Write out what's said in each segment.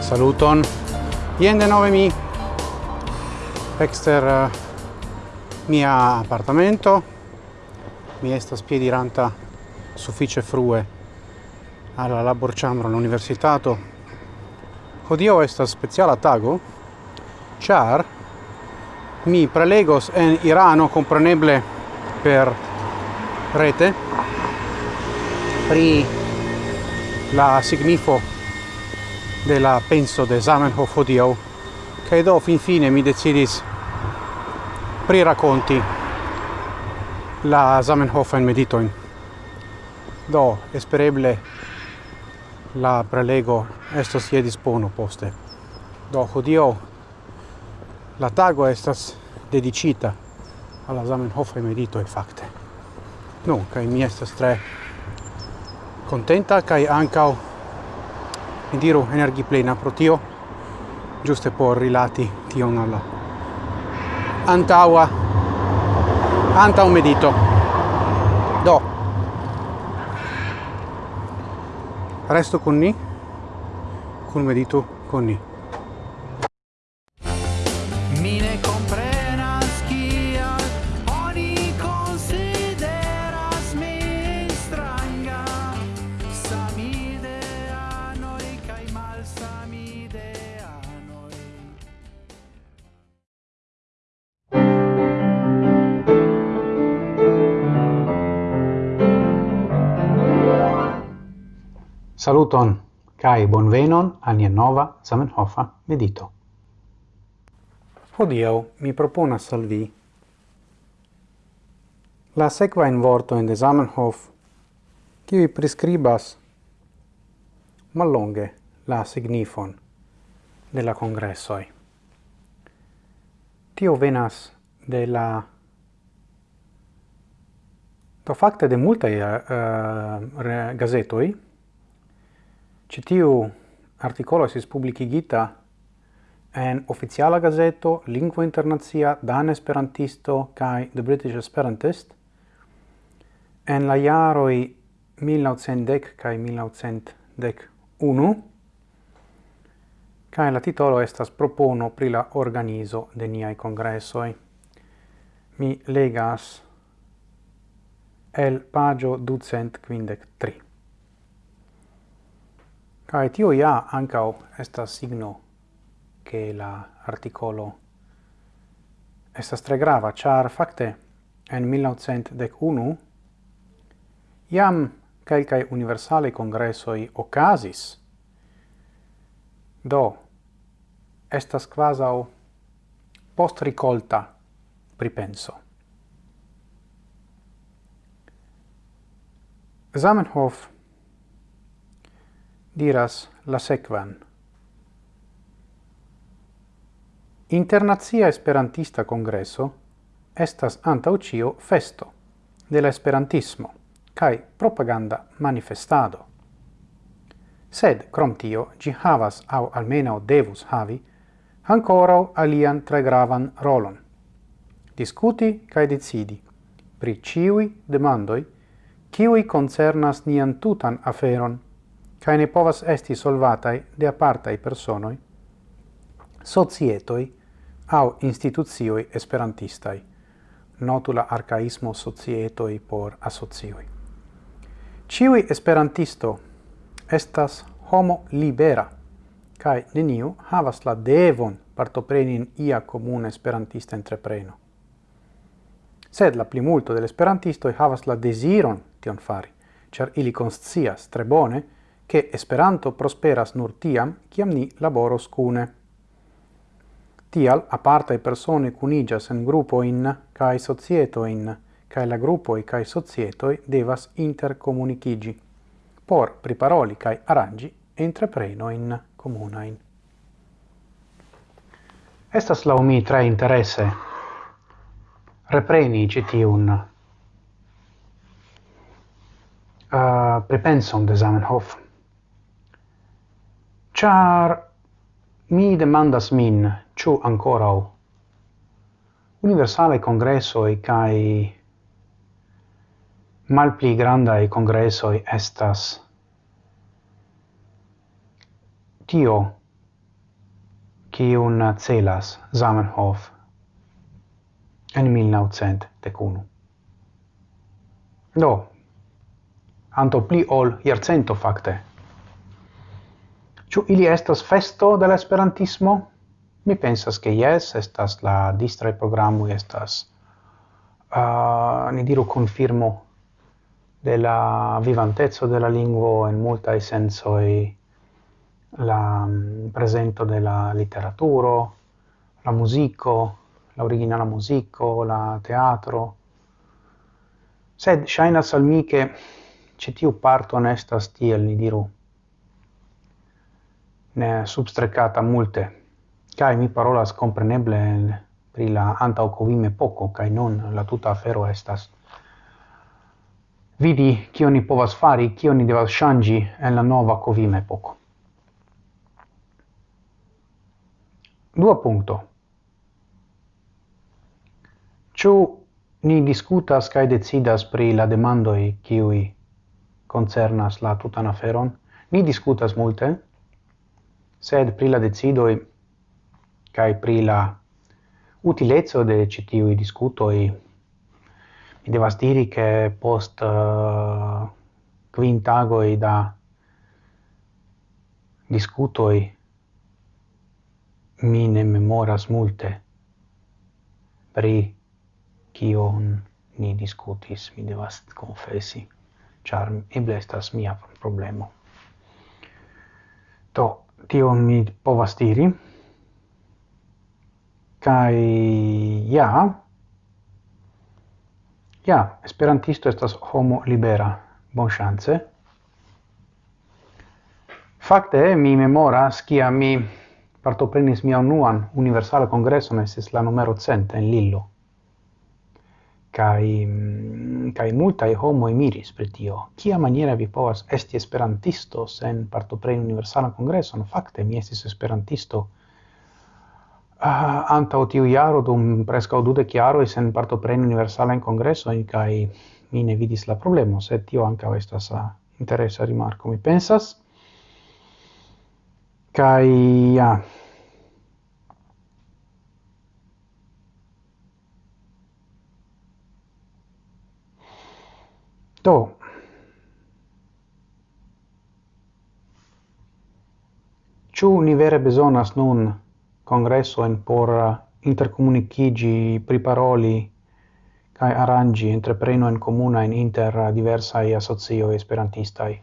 Saluton. Ien de nove mi exter uh, mia appartamento. Mi estas piediranta suffice frue alla labor chambro all'universitato. Hodio estas speciala tago, char mi prelegos en Irano compreneble per rete pri la signifo de la penso de Zamenhof odio che do finfine mi decidis prirakonti la medito in Do, espereble la prelego estos sie dispono poste. Do, odio la tago estas dedicita alla samenhofre medito e fakte. Nu, kai mi estas tre contenta kai ancao. Mi diru energi plena pro tio. Giuste por rilati tion alla. Antaua. Anta un medito. Do. Resto con ni. Con medito con ni Saluton kai bonvenon al nia nova Zamenhofa medito. Hodiaŭ mi proponas al vi la sekva in vorto in de Zamenhof kiu priskribas mallonge la signifon de la congressoi. Tio venas de la do fakte de multae eh, eh, uh, Ĉi tiu artikolo estis publikigita en oficiala gazeto Lingvo Internacia Dan Esperantisto kai The British Esperantist en la jaroi 1910 kai 1911 kai la titolo estas propono pri la organizo de niai congressoi. Mi legas el pagio ducent quindec tri. Kai tio ja ancao estas signo che la articolo estas tre grava, char facte en 1911 iam calcae universale congressoi ocasis, do estas quasau post ricolta pripenso. Zamenhof diras la sekvan. Internazia Esperantista Congresso estas antau cio festo de la Esperantismo kai propaganda manifestado. Sed, crom tio, gi havas au almeno devus havi ancora alian tre gravan rolon. Discuti kai decidi pri ciui demandoi kiui concernas nian tutan aferon cae ne povas esti solvatai de apartai personoi, societoi au instituzioi esperantistai, notula arcaismo societoi por asocioi. Ciui esperantisto estas homo libera, cae neniu havas la devon partoprenin ia comune esperantista entrepreno. Sed la plimulto del esperantistoi havas la desiron tion fari, char ili conscias tre bone che Esperanto prosperas nur tiam, kiam ni laboros cune. Tial apartae persone cunigas en kai cae societoin, cae la grupoi cae societoi devas intercomunicigi, por priparoli cae arrangi comuna comunain. Estas laumi tre interesse. Repreni citiun uh, prepenson de Zamenhof char mi demandas min chu ancora universale congresso e kai malpli grandai congresso estas. Tio kiun celas Zamenhof en 1901. Do, anto pli ol jarcento fakte Ciu ili estas festo de la esperantismo? Mi pensas che yes, estas la distra programu estas uh, ni diru confirmo de la vivantezzo de la lingvo en multa senso e la um, presento de la literaturo, la musico, la originala musico, la teatro. Sed shainas al mi che citiu parto onestas tiel, ni diru, ne substrecata multe. Kai mi parolas compreneble pri la antaucovime poco, kai non la tuta afero estas vidi kio ni povas fari, kio ni devas shangi en la nova covime poco. Dua punto. Ĉu ni diskutas kaj decidas pri la demandoi kiuj koncernas la tutan aferon? Ni diskutas multe, sed pri la decidoi kaj pri la utilezzo de ĉi discuto diskutoj mi devas diri che post eh, uh, kvin tagoj da diskutoj mi ne memoras multe pri kion ni discutis mi devas confessi, char eble estas mia problemo. to tio mi povas diri. Kai ja, ja, esperantisto estas homo libera, bon chance. Fakte mi memoras kia mi partoprenis mian unuan universala kongreson, estis la numero cent en Lillo kai kai multa homoj miris per tio. Kia maniera vi povas esti esperantisto sen partopreni congresso no fakte mi estis esperantisto ah, uh, anta tiu iaro dum presca o dude chiaro sen parto pre universala in congresso in kai mi ne vidis la problemo se tio anca estas sa interesa rimarco mi pensas. Kai ja Do. ciu ni vere bezonas nun congresso in por uh, intercomunicigi priparoli kai arrangi entrepreno in comuna in inter diversa diversaj associo esperantistai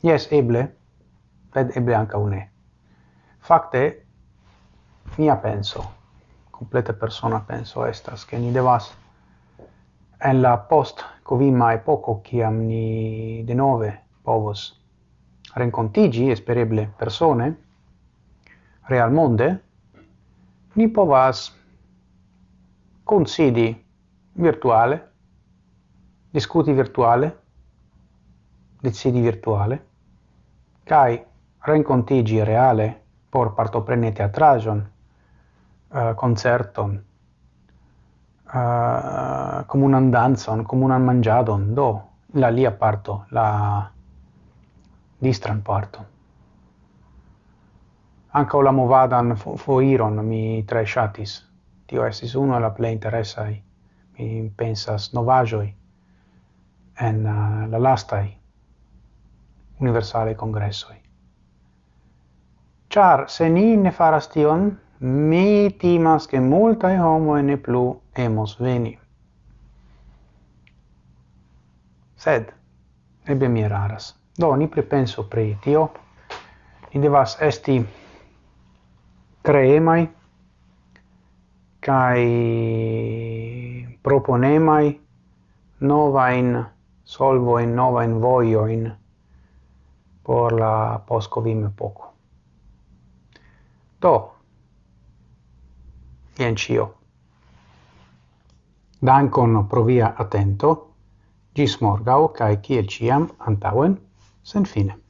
Jes, eble, ed eble anca une Fakte, mia penso, complete persona penso estas, che ni devas en la post covima epoco ciam ni de nove povos rencontigi espereble persone real monde ni povas considi virtuale discuti virtuale decidi virtuale kai rencontigi reale por partoprene teatrajon uh, concerton uh, comunan danzon, comunan mangiadon, do, la lia parto, la distran parto. Anca la movadan foiron mi tre shatis. Tio estis uno la plei interessai, Mi pensas novajoi en uh, la lastai universale congressoi. Char, se ni ne faras tion, mi timas che multae homoi ne plu emos veni. Sed, ebbe mi eraras. Do, ni prepenso pri tio, ni devas esti creemai, kai proponemai novain solvoin, voio in por la poscovim poco Do, Jen cio. Dankon pro via atento. Gis morgau, cae ciel ciam, antauen, sen fine.